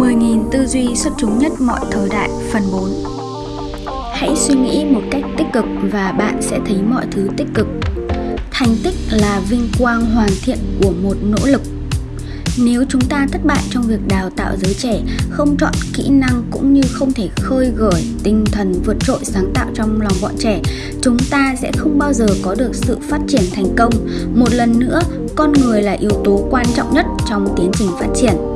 10.000 tư duy xuất chúng nhất mọi thời đại phần 4 Hãy suy nghĩ một cách tích cực và bạn sẽ thấy mọi thứ tích cực. Thành tích là vinh quang hoàn thiện của một nỗ lực. Nếu chúng ta thất bại trong việc đào tạo giới trẻ, không chọn kỹ năng cũng như không thể khơi gợi tinh thần vượt trội sáng tạo trong lòng bọn trẻ, chúng ta sẽ không bao giờ có được sự phát triển thành công. Một lần nữa, con người là yếu tố quan trọng nhất trong tiến trình phát triển.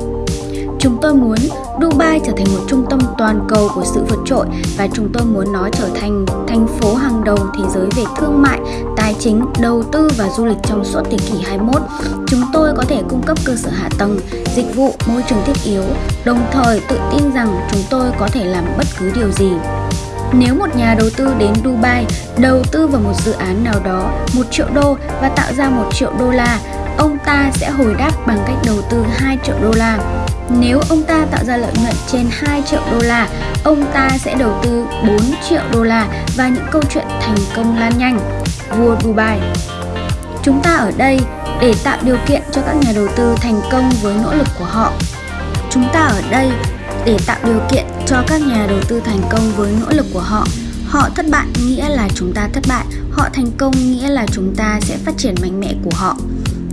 Chúng tôi muốn Dubai trở thành một trung tâm toàn cầu của sự vượt trội và chúng tôi muốn nó trở thành thành phố hàng đầu thế giới về thương mại, tài chính, đầu tư và du lịch trong suốt thế kỷ 21. Chúng tôi có thể cung cấp cơ sở hạ tầng, dịch vụ, môi trường thiết yếu, đồng thời tự tin rằng chúng tôi có thể làm bất cứ điều gì. Nếu một nhà đầu tư đến Dubai đầu tư vào một dự án nào đó 1 triệu đô và tạo ra 1 triệu đô la, ông ta sẽ hồi đáp bằng cách đầu tư 2 triệu đô la. Nếu ông ta tạo ra lợi nhuận trên 2 triệu đô la, ông ta sẽ đầu tư 4 triệu đô la và những câu chuyện thành công lan nhanh. Vua Dubai Chúng ta ở đây để tạo điều kiện cho các nhà đầu tư thành công với nỗ lực của họ. Chúng ta ở đây để tạo điều kiện cho các nhà đầu tư thành công với nỗ lực của họ. Họ thất bại nghĩa là chúng ta thất bại, họ thành công nghĩa là chúng ta sẽ phát triển mạnh mẽ của họ.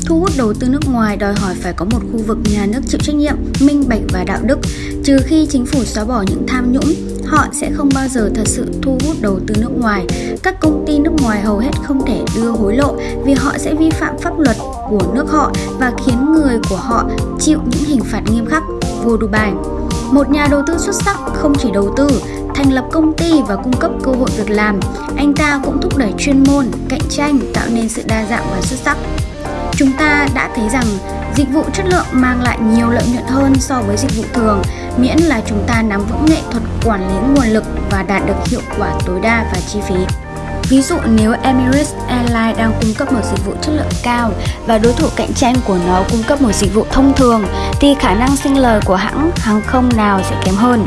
Thu hút đầu tư nước ngoài đòi hỏi phải có một khu vực nhà nước chịu trách nhiệm, minh bạch và đạo đức. Trừ khi chính phủ xóa bỏ những tham nhũng, họ sẽ không bao giờ thật sự thu hút đầu tư nước ngoài. Các công ty nước ngoài hầu hết không thể đưa hối lộ vì họ sẽ vi phạm pháp luật của nước họ và khiến người của họ chịu những hình phạt nghiêm khắc. Vua Dubai một nhà đầu tư xuất sắc không chỉ đầu tư, thành lập công ty và cung cấp cơ hội việc làm, anh ta cũng thúc đẩy chuyên môn, cạnh tranh, tạo nên sự đa dạng và xuất sắc. Chúng ta đã thấy rằng dịch vụ chất lượng mang lại nhiều lợi nhuận hơn so với dịch vụ thường, miễn là chúng ta nắm vững nghệ thuật quản lý nguồn lực và đạt được hiệu quả tối đa và chi phí. Ví dụ nếu Emirates Airlines đang cung cấp một dịch vụ chất lượng cao và đối thủ cạnh tranh của nó cung cấp một dịch vụ thông thường thì khả năng sinh lời của hãng hàng không nào sẽ kém hơn.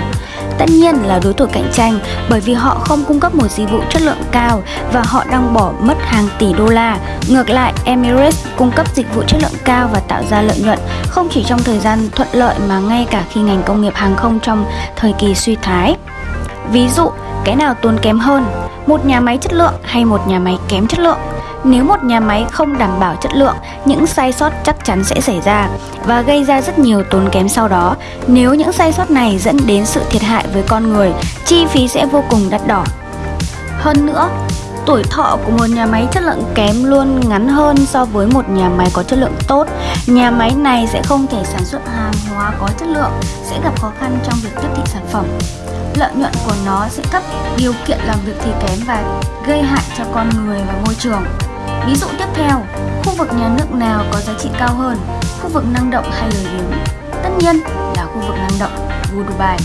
Tất nhiên là đối thủ cạnh tranh bởi vì họ không cung cấp một dịch vụ chất lượng cao và họ đang bỏ mất hàng tỷ đô la. Ngược lại, Emirates cung cấp dịch vụ chất lượng cao và tạo ra lợi nhuận không chỉ trong thời gian thuận lợi mà ngay cả khi ngành công nghiệp hàng không trong thời kỳ suy thoái. Ví dụ, cái nào tốn kém hơn, một nhà máy chất lượng hay một nhà máy kém chất lượng? Nếu một nhà máy không đảm bảo chất lượng, những sai sót chắc chắn sẽ xảy ra và gây ra rất nhiều tốn kém sau đó. Nếu những sai sót này dẫn đến sự thiệt hại với con người, chi phí sẽ vô cùng đắt đỏ. Hơn nữa, tuổi thọ của một nhà máy chất lượng kém luôn ngắn hơn so với một nhà máy có chất lượng tốt. Nhà máy này sẽ không thể sản xuất hàng hóa có chất lượng, sẽ gặp khó khăn trong việc tiếp thị sản phẩm lợi nhuận của nó sẽ thấp, điều kiện làm việc thì kém và gây hại cho con người và môi trường. Ví dụ tiếp theo, khu vực nhà nước nào có giá trị cao hơn, khu vực năng động hay lười biếng? Tất nhiên là khu vực năng động, vua Dubai.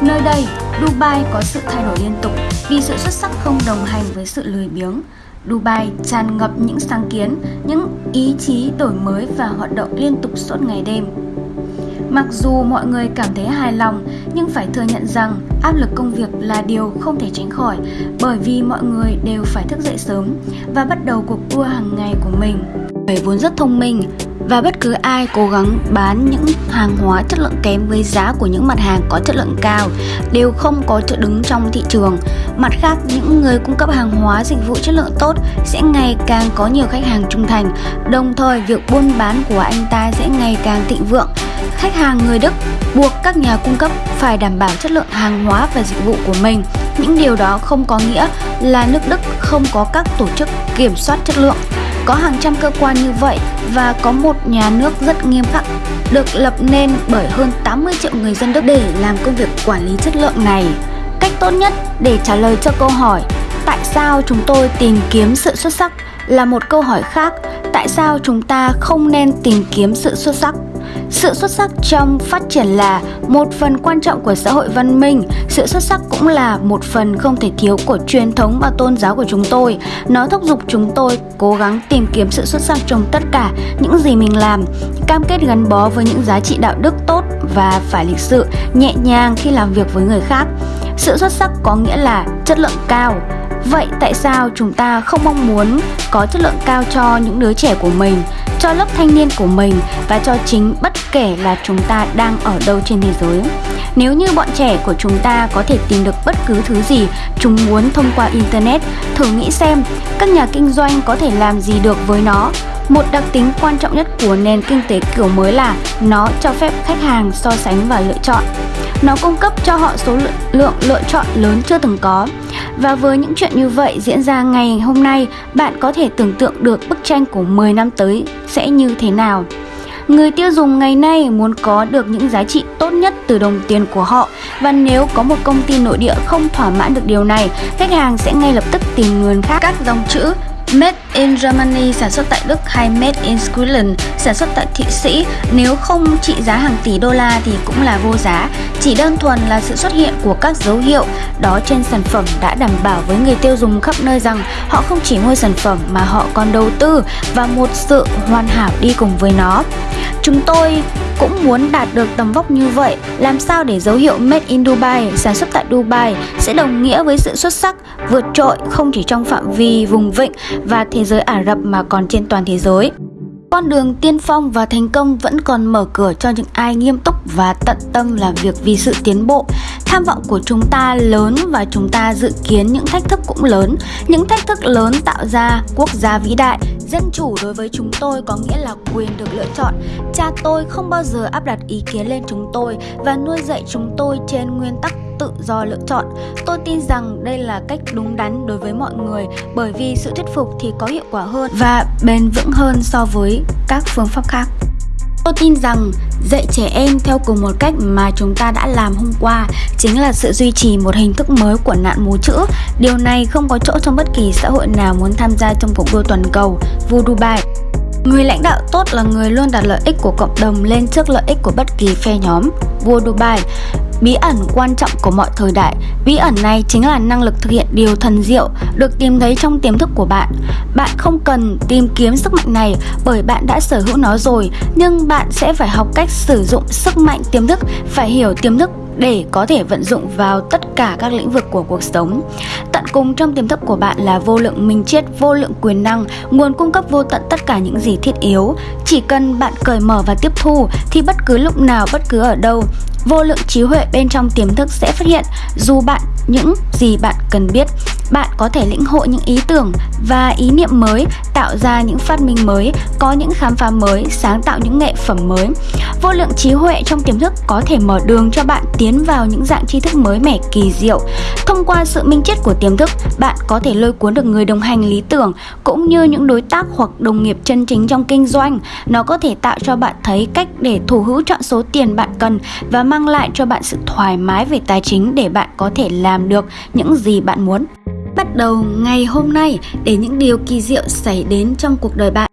Nơi đây, Dubai có sự thay đổi liên tục vì sự xuất sắc không đồng hành với sự lười biếng. Dubai tràn ngập những sáng kiến, những ý chí đổi mới và hoạt động liên tục suốt ngày đêm. Mặc dù mọi người cảm thấy hài lòng, nhưng phải thừa nhận rằng áp lực công việc là điều không thể tránh khỏi bởi vì mọi người đều phải thức dậy sớm và bắt đầu cuộc đua hàng ngày của mình. Người vốn rất thông minh và bất cứ ai cố gắng bán những hàng hóa chất lượng kém với giá của những mặt hàng có chất lượng cao đều không có chỗ đứng trong thị trường. Mặt khác, những người cung cấp hàng hóa dịch vụ chất lượng tốt sẽ ngày càng có nhiều khách hàng trung thành, đồng thời việc buôn bán của anh ta sẽ ngày càng thịnh vượng khách hàng người Đức buộc các nhà cung cấp phải đảm bảo chất lượng hàng hóa và dịch vụ của mình. Những điều đó không có nghĩa là nước Đức không có các tổ chức kiểm soát chất lượng. Có hàng trăm cơ quan như vậy và có một nhà nước rất nghiêm khắc được lập nên bởi hơn 80 triệu người dân Đức để làm công việc quản lý chất lượng này. Cách tốt nhất để trả lời cho câu hỏi, tại sao chúng tôi tìm kiếm sự xuất sắc là một câu hỏi khác, tại sao chúng ta không nên tìm kiếm sự xuất sắc sự xuất sắc trong phát triển là một phần quan trọng của xã hội văn minh, sự xuất sắc cũng là một phần không thể thiếu của truyền thống và tôn giáo của chúng tôi. Nó thúc giục chúng tôi cố gắng tìm kiếm sự xuất sắc trong tất cả những gì mình làm, cam kết gắn bó với những giá trị đạo đức tốt và phải lịch sự, nhẹ nhàng khi làm việc với người khác. Sự xuất sắc có nghĩa là chất lượng cao, Vậy tại sao chúng ta không mong muốn có chất lượng cao cho những đứa trẻ của mình? Cho lớp thanh niên của mình và cho chính bất kể là chúng ta đang ở đâu trên thế giới. Nếu như bọn trẻ của chúng ta có thể tìm được bất cứ thứ gì chúng muốn thông qua Internet, thử nghĩ xem các nhà kinh doanh có thể làm gì được với nó. Một đặc tính quan trọng nhất của nền kinh tế kiểu mới là nó cho phép khách hàng so sánh và lựa chọn. Nó cung cấp cho họ số lượng lựa chọn lớn chưa từng có. Và với những chuyện như vậy diễn ra ngày hôm nay, bạn có thể tưởng tượng được bức tranh của 10 năm tới sẽ như thế nào. Người tiêu dùng ngày nay muốn có được những giá trị tốt nhất từ đồng tiền của họ và nếu có một công ty nội địa không thỏa mãn được điều này, khách hàng sẽ ngay lập tức tìm nguồn khác. Các dòng chữ Made in Germany sản xuất tại Đức hay Made in Scotland sản xuất tại Thụy Sĩ nếu không trị giá hàng tỷ đô la thì cũng là vô giá. Chỉ đơn thuần là sự xuất hiện của các dấu hiệu đó trên sản phẩm đã đảm bảo với người tiêu dùng khắp nơi rằng họ không chỉ mua sản phẩm mà họ còn đầu tư vào một sự hoàn hảo đi cùng với nó. Chúng tôi cũng muốn đạt được tầm vóc như vậy, làm sao để dấu hiệu Made in Dubai, sản xuất tại Dubai sẽ đồng nghĩa với sự xuất sắc, vượt trội không chỉ trong phạm vi vùng vịnh và thế giới Ả Rập mà còn trên toàn thế giới. Con đường tiên phong và thành công vẫn còn mở cửa cho những ai nghiêm túc và tận tâm làm việc vì sự tiến bộ. Tham vọng của chúng ta lớn và chúng ta dự kiến những thách thức cũng lớn. Những thách thức lớn tạo ra quốc gia vĩ đại. Dân chủ đối với chúng tôi có nghĩa là quyền được lựa chọn. Cha tôi không bao giờ áp đặt ý kiến lên chúng tôi và nuôi dạy chúng tôi trên nguyên tắc tự do lựa chọn. Tôi tin rằng đây là cách đúng đắn đối với mọi người, bởi vì sự thuyết phục thì có hiệu quả hơn và bền vững hơn so với các phương pháp khác. Tôi tin rằng dạy trẻ em theo cùng một cách mà chúng ta đã làm hôm qua chính là sự duy trì một hình thức mới của nạn mù chữ. Điều này không có chỗ trong bất kỳ xã hội nào muốn tham gia trong cuộc đua toàn cầu, Vu Dubai. Người lãnh đạo tốt là người luôn đặt lợi ích của cộng đồng lên trước lợi ích của bất kỳ phe nhóm. Vua Dubai, Bí ẩn quan trọng của mọi thời đại Bí ẩn này chính là năng lực thực hiện điều thần diệu Được tìm thấy trong tiềm thức của bạn Bạn không cần tìm kiếm sức mạnh này Bởi bạn đã sở hữu nó rồi, Nhưng bạn sẽ phải học cách sử dụng sức mạnh tiềm thức, Phải hiểu tiềm thức để có thể vận dụng vào tất cả các lĩnh vực của cuộc sống. Tận cùng trong tiềm thức của bạn là vô lượng minh triết, vô lượng quyền năng, nguồn cung cấp vô tận tất cả những gì thiết yếu. Chỉ cần bạn cởi mở và tiếp thu thì bất cứ lúc nào, bất cứ ở đâu, vô lượng trí huệ bên trong tiềm thức sẽ phát hiện dù bạn những gì bạn cần biết bạn có thể lĩnh hội những ý tưởng và ý niệm mới, tạo ra những phát minh mới, có những khám phá mới, sáng tạo những nghệ phẩm mới. Vô lượng trí huệ trong tiềm thức có thể mở đường cho bạn tiến vào những dạng tri thức mới mẻ kỳ diệu. Thông qua sự minh triết của tiềm thức, bạn có thể lôi cuốn được người đồng hành lý tưởng cũng như những đối tác hoặc đồng nghiệp chân chính trong kinh doanh. Nó có thể tạo cho bạn thấy cách để thủ hữu chọn số tiền bạn cần và mang lại cho bạn sự thoải mái về tài chính để bạn có thể làm được những gì bạn muốn bắt đầu ngày hôm nay để những điều kỳ diệu xảy đến trong cuộc đời bạn.